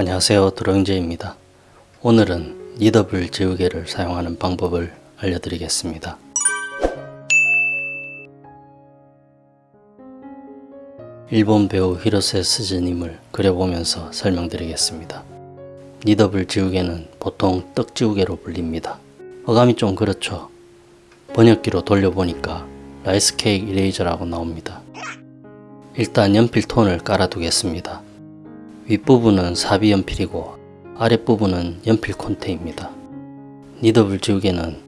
안녕하세요. 드로잉제입니다. 오늘은 kneadable 지우개를 사용하는 방법을 알려드리겠습니다. 일본 배우 히로세 스즈님을 그려보면서 설명드리겠습니다. kneadable 지우개는 보통 떡 지우개로 불립니다. 어감이 좀 그렇죠. 번역기로 돌려보니까 rice cake eraser라고 나옵니다. 일단 연필 톤을 깔아두겠습니다 윗부분은 사비 연필이고 아랫부분은 연필 콘테입니다. 니더블 지우개는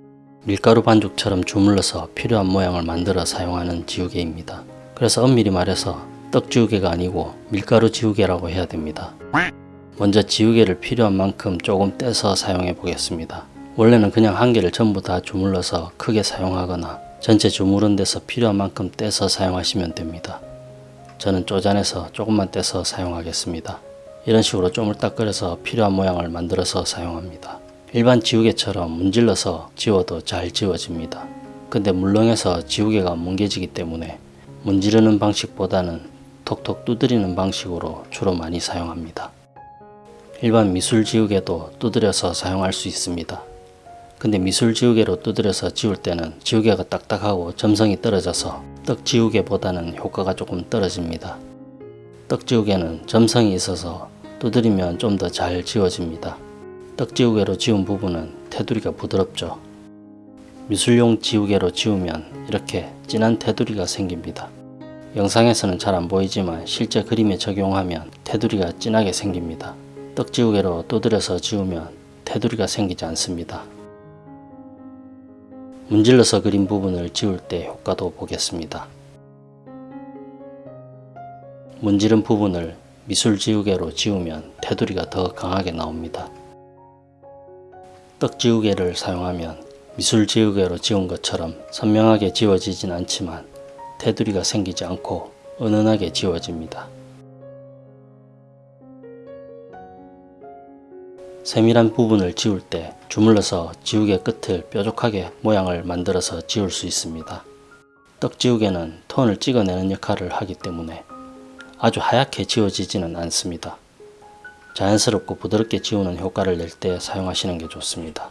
밀가루 반죽처럼 주물러서 필요한 모양을 만들어 사용하는 지우개입니다. 그래서 엄밀히 말해서 떡 지우개가 아니고 밀가루 지우개라고 해야 됩니다. 먼저 지우개를 필요한 만큼 조금 떼서 사용해 보겠습니다. 원래는 그냥 한 개를 전부 다 주물러서 크게 사용하거나 전체 주무른 데서 필요한 만큼 떼서 사용하시면 됩니다. 저는 쪼잔해서 조금만 떼서 사용하겠습니다. 이런 식으로 쪼물딱거려서 필요한 모양을 만들어서 사용합니다. 일반 지우개처럼 문질러서 지워도 잘 지워집니다. 근데 물렁해서 지우개가 뭉개지기 때문에 문지르는 방식보다는 톡톡 두드리는 방식으로 주로 많이 사용합니다. 일반 미술 지우개도 두드려서 사용할 수 있습니다. 근데 미술 지우개로 두드려서 지울 때는 지우개가 딱딱하고 점성이 떨어져서 떡 지우개보다는 효과가 조금 떨어집니다. 떡지우개는 점성이 있어서 두드리면 좀 더 잘 지워집니다. 떡지우개로 지운 부분은 테두리가 부드럽죠. 미술용 지우개로 지우면 이렇게 진한 테두리가 생깁니다. 영상에서는 잘 안 보이지만 실제 그림에 적용하면 테두리가 진하게 생깁니다. 떡지우개로 두드려서 지우면 테두리가 생기지 않습니다. 문질러서 그린 부분을 지울 때 효과도 보겠습니다. 문지른 부분을 미술 지우개로 지우면 테두리가 더 강하게 나옵니다. 떡 지우개를 사용하면 미술 지우개로 지운 것처럼 선명하게 지워지진 않지만 테두리가 생기지 않고 은은하게 지워집니다. 세밀한 부분을 지울 때 주물러서 지우개 끝을 뾰족하게 모양을 만들어서 지울 수 있습니다. 떡 지우개는 톤을 찍어내는 역할을 하기 때문에 아주 하얗게 지워지지는 않습니다. 자연스럽고 부드럽게 지우는 효과를 낼 때 사용하시는 게 좋습니다.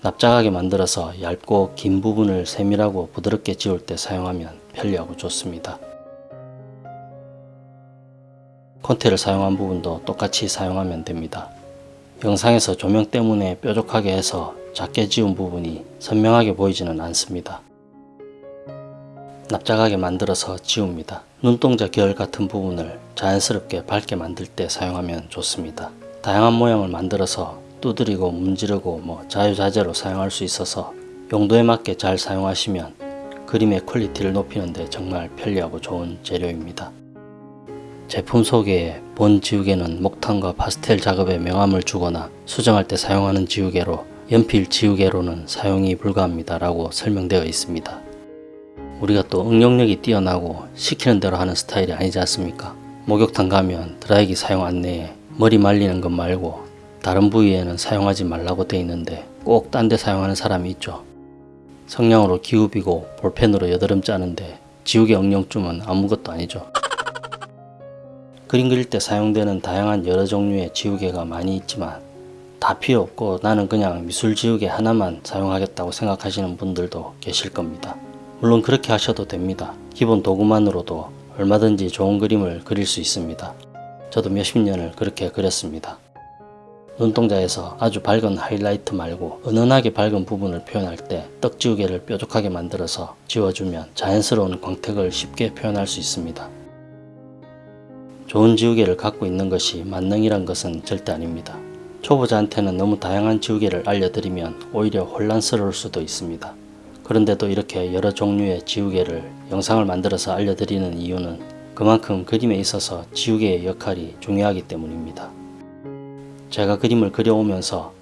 납작하게 만들어서 얇고 긴 부분을 세밀하고 부드럽게 지울 때 사용하면 편리하고 좋습니다. 콘테를 사용한 부분도 똑같이 사용하면 됩니다. 영상에서 조명 때문에 뾰족하게 해서 작게 지운 부분이 선명하게 보이지는 않습니다. 납작하게 만들어서 지웁니다. 눈동자 결 같은 부분을 자연스럽게 밝게 만들 때 사용하면 좋습니다. 다양한 모양을 만들어서 두드리고 문지르고 뭐 자유자재로 사용할 수 있어서 용도에 맞게 잘 사용하시면 그림의 퀄리티를 높이는 데 정말 편리하고 좋은 재료입니다. 제품 소개에 본 지우개는 목탄과 파스텔 작업에 명암을 주거나 수정할 때 사용하는 지우개로 연필 지우개로는 사용이 불가합니다 라고 설명되어 있습니다. 우리가 또 응용력이 뛰어나고 시키는 대로 하는 스타일이 아니지 않습니까? 목욕탕 가면 드라이기 사용 안내에 머리 말리는 것 말고 다른 부위에는 사용하지 말라고 되어 있는데 꼭 딴 데 사용하는 사람이 있죠. 성냥으로 기우비고 볼펜으로 여드름 짜는데 지우개 응용쯤은 아무것도 아니죠. 그림 그릴 때 사용되는 다양한 여러 종류의 지우개가 많이 있지만 다 필요 없고 나는 그냥 미술 지우개 하나만 사용하겠다고 생각하시는 분들도 계실 겁니다. 물론 그렇게 하셔도 됩니다. 기본 도구만으로도 얼마든지 좋은 그림을 그릴 수 있습니다. 저도 몇십 년을 그렇게 그렸습니다. 눈동자에서 아주 밝은 하이라이트 말고 은은하게 밝은 부분을 표현할 때 떡지우개를 뾰족하게 만들어서 지워주면 자연스러운 광택을 쉽게 표현할 수 있습니다. 좋은 지우개를 갖고 있는 것이 만능이란 것은 절대 아닙니다. 초보자한테는 너무 다양한 지우개를 알려드리면 오히려 혼란스러울 수도 있습니다. 그런데도 이렇게 여러 종류의 지우개를 영상을 만들어서 알려드리는 이유는 그만큼 그림에 있어서 지우개의 역할이 중요하기 때문입니다. 제가 그림을 그려오면서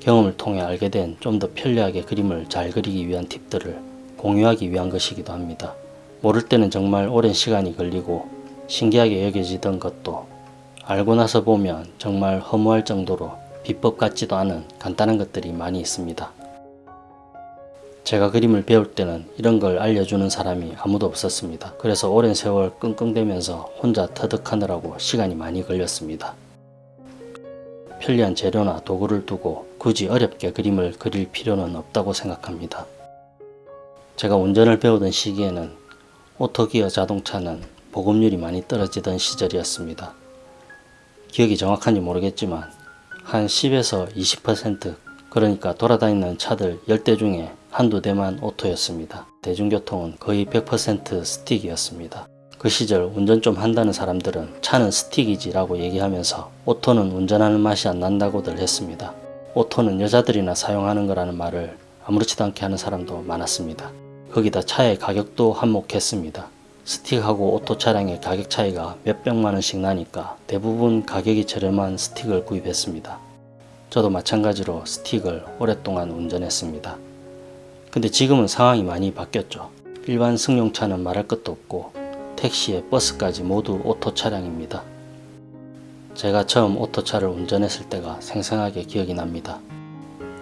경험을 통해 알게 된 좀 더 편리하게 그림을 잘 그리기 위한 팁들을 공유하기 위한 것이기도 합니다. 모를 때는 정말 오랜 시간이 걸리고 신기하게 여겨지던 것도 알고 나서 보면 정말 허무할 정도로 비법 같지도 않은 간단한 것들이 많이 있습니다. 제가 그림을 배울 때는 이런 걸 알려주는 사람이 아무도 없었습니다. 그래서 오랜 세월 끙끙대면서 혼자 터득하느라고 시간이 많이 걸렸습니다. 편리한 재료나 도구를 두고 굳이 어렵게 그림을 그릴 필요는 없다고 생각합니다. 제가 운전을 배우던 시기에는 오토기어 자동차는 보급률이 많이 떨어지던 시절이었습니다. 기억이 정확한지 모르겠지만 한 10에서 20% 그러니까 돌아다니는 차들 10대 중에 한두 대만 오토였습니다. 대중교통은 거의 100% 스틱이었습니다. 그 시절 운전 좀 한다는 사람들은 차는 스틱이지 라고 얘기하면서 오토는 운전하는 맛이 안 난다고들 했습니다. 오토는 여자들이나 사용하는 거라는 말을 아무렇지도 않게 하는 사람도 많았습니다. 거기다 차의 가격도 한몫했습니다. 스틱하고 오토 차량의 가격 차이가 몇 백만 원씩 나니까 대부분 가격이 저렴한 스틱을 구입했습니다. 저도 마찬가지로 스틱을 오랫동안 운전했습니다. 근데 지금은 상황이 많이 바뀌었죠. 일반 승용차는 말할 것도 없고 택시에 버스까지 모두 오토 차량입니다. 제가 처음 오토차를 운전했을 때가 생생하게 기억이 납니다.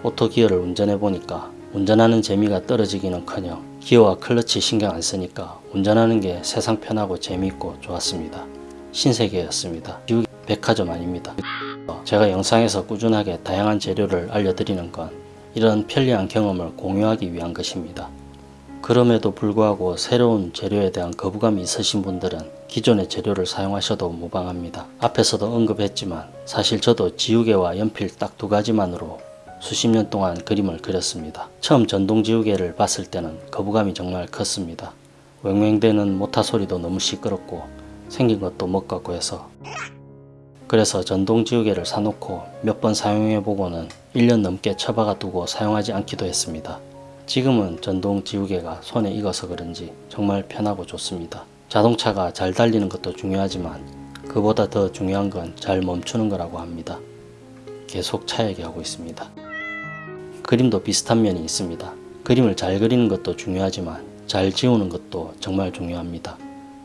오토 기어를 운전해 보니까 운전하는 재미가 떨어지기는커녕 기어와 클러치 신경 안 쓰니까 운전하는 게 세상 편하고 재미있고 좋았습니다. 신세계였습니다. 백화점 아닙니다. 제가 영상에서 꾸준하게 다양한 재료를 알려드리는 건 이런 편리한 경험을 공유하기 위한 것입니다. 그럼에도 불구하고 새로운 재료에 대한 거부감이 있으신 분들은 기존의 재료를 사용하셔도 무방합니다. 앞에서도 언급했지만 사실 저도 지우개와 연필 딱 두 가지만으로 수십 년 동안 그림을 그렸습니다. 처음 전동 지우개를 봤을 때는 거부감이 정말 컸습니다. 왱왱대는 모타 소리도 너무 시끄럽고 생긴 것도 뭣같고 해서 그래서 전동 지우개를 사놓고 몇 번 사용해 보고는 1년 넘게 처박아 두고 사용하지 않기도 했습니다. 지금은 전동 지우개가 손에 익어서 그런지 정말 편하고 좋습니다. 자동차가 잘 달리는 것도 중요하지만 그보다 더 중요한 건 잘 멈추는 거라고 합니다. 계속 차 얘기하고 있습니다. 그림도 비슷한 면이 있습니다. 그림을 잘 그리는 것도 중요하지만 잘 지우는 것도 정말 중요합니다.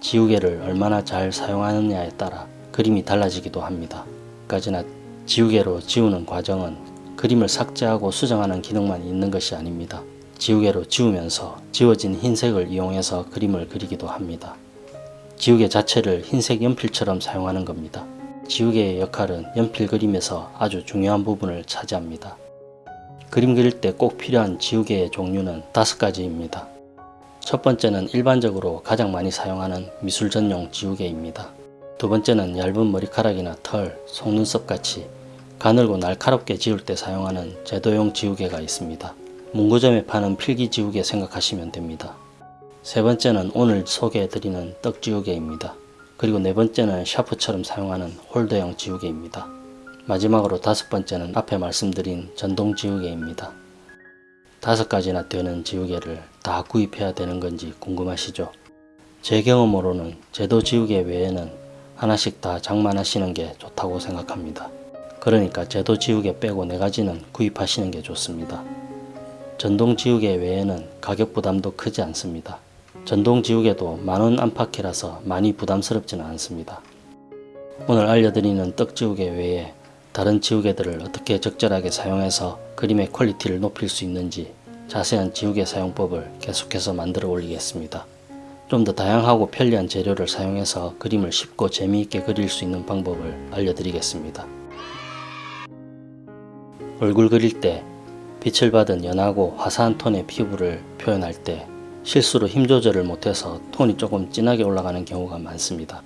지우개를 얼마나 잘 사용하느냐에 따라 그림이 달라지기도 합니다. 까지나 지우개로 지우는 과정은 그림을 삭제하고 수정하는 기능만 있는 것이 아닙니다. 지우개로 지우면서 지워진 흰색을 이용해서 그림을 그리기도 합니다. 지우개 자체를 흰색 연필처럼 사용하는 겁니다. 지우개의 역할은 연필 그림에서 아주 중요한 부분을 차지합니다. 그림 그릴 때 꼭 필요한 지우개의 종류는 다섯 가지입니다. 첫 번째는 일반적으로 가장 많이 사용하는 미술 전용 지우개입니다. 두 번째는 얇은 머리카락이나 털, 속눈썹 같이 가늘고 날카롭게 지울 때 사용하는 제도용 지우개가 있습니다. 문구점에 파는 필기 지우개 생각하시면 됩니다. 세 번째는 오늘 소개해드리는 떡 지우개입니다. 그리고 네 번째는 샤프처럼 사용하는 홀더형 지우개입니다. 마지막으로 다섯 번째는 앞에 말씀드린 전동 지우개입니다. 다섯 가지나 되는 지우개를 다 구입해야 되는 건지 궁금하시죠? 제 경험으로는 제도 지우개 외에는 하나씩 다 장만하시는 게 좋다고 생각합니다. 그러니까 제도 지우개 빼고 네 가지는 구입하시는 게 좋습니다. 전동 지우개 외에는 가격 부담도 크지 않습니다. 전동 지우개도 만원 안팎이라서 많이 부담스럽지는 않습니다. 오늘 알려드리는 떡 지우개 외에 다른 지우개들을 어떻게 적절하게 사용해서 그림의 퀄리티를 높일 수 있는지 자세한 지우개 사용법을 계속해서 만들어 올리겠습니다. 좀 더 다양하고 편리한 재료를 사용해서 그림을 쉽고 재미있게 그릴 수 있는 방법을 알려드리겠습니다. 얼굴 그릴 때 빛을 받은 연하고 화사한 톤의 피부를 표현할 때 실수로 힘 조절을 못해서 톤이 조금 진하게 올라가는 경우가 많습니다.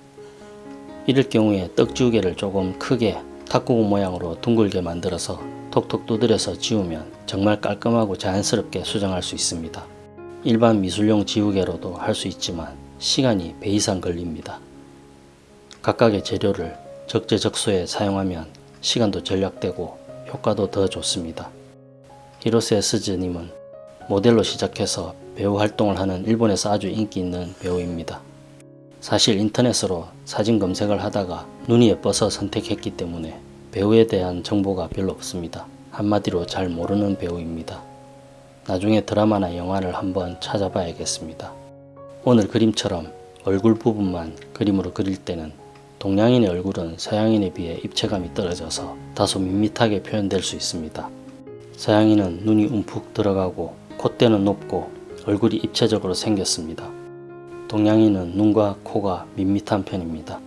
이럴 경우에 떡지우개를 조금 크게 탁구공 모양으로 둥글게 만들어서 톡톡 두드려서 지우면 정말 깔끔하고 자연스럽게 수정할 수 있습니다. 일반 미술용 지우개로도 할 수 있지만 시간이 배 이상 걸립니다. 각각의 재료를 적재적소에 사용하면 시간도 절약되고 효과도 더 좋습니다. 히로세 스즈님은 모델로 시작해서 배우 활동을 하는 일본에서 아주 인기 있는 배우입니다. 사실 인터넷으로 사진 검색을 하다가 눈이 예뻐서 선택했기 때문에 배우에 대한 정보가 별로 없습니다. 한마디로 잘 모르는 배우입니다. 나중에 드라마나 영화를 한번 찾아봐야겠습니다. 오늘 그림처럼 얼굴 부분만 그림으로 그릴 때는 동양인의 얼굴은 서양인에 비해 입체감이 떨어져서 다소 밋밋하게 표현될 수 있습니다. 서양인은 눈이 움푹 들어가고 콧대는 높고 얼굴이 입체적으로 생겼습니다. 동양인은 눈과 코가 밋밋한 편입니다.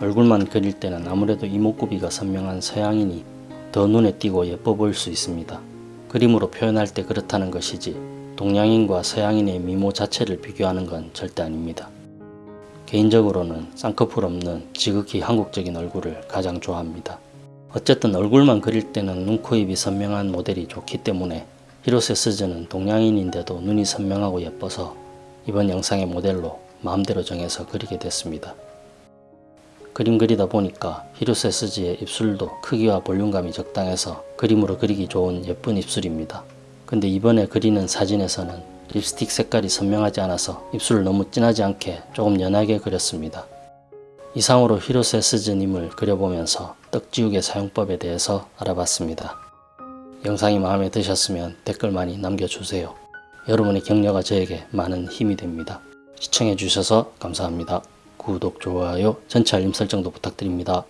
얼굴만 그릴 때는 아무래도 이목구비가 선명한 서양인이 더 눈에 띄고 예뻐 보일 수 있습니다. 그림으로 표현할 때 그렇다는 것이지 동양인과 서양인의 미모 자체를 비교하는 건 절대 아닙니다. 개인적으로는 쌍꺼풀 없는 지극히 한국적인 얼굴을 가장 좋아합니다. 어쨌든 얼굴만 그릴 때는 눈, 코, 입이 선명한 모델이 좋기 때문에 히로세 스즈는 동양인인데도 눈이 선명하고 예뻐서 이번 영상의 모델로 마음대로 정해서 그리게 됐습니다. 그림 그리다 보니까 히로세 스즈의 입술도 크기와 볼륨감이 적당해서 그림으로 그리기 좋은 예쁜 입술입니다. 근데 이번에 그리는 사진에서는 립스틱 색깔이 선명하지 않아서 입술을 너무 진하지 않게 조금 연하게 그렸습니다. 이상으로 히로세 스즈님을 그려보면서 떡지우개 사용법에 대해서 알아봤습니다. 영상이 마음에 드셨으면 댓글 많이 남겨주세요. 여러분의 격려가 저에게 많은 힘이 됩니다. 시청해주셔서 감사합니다. 구독, 좋아요, 전체 알림 설정도 부탁드립니다.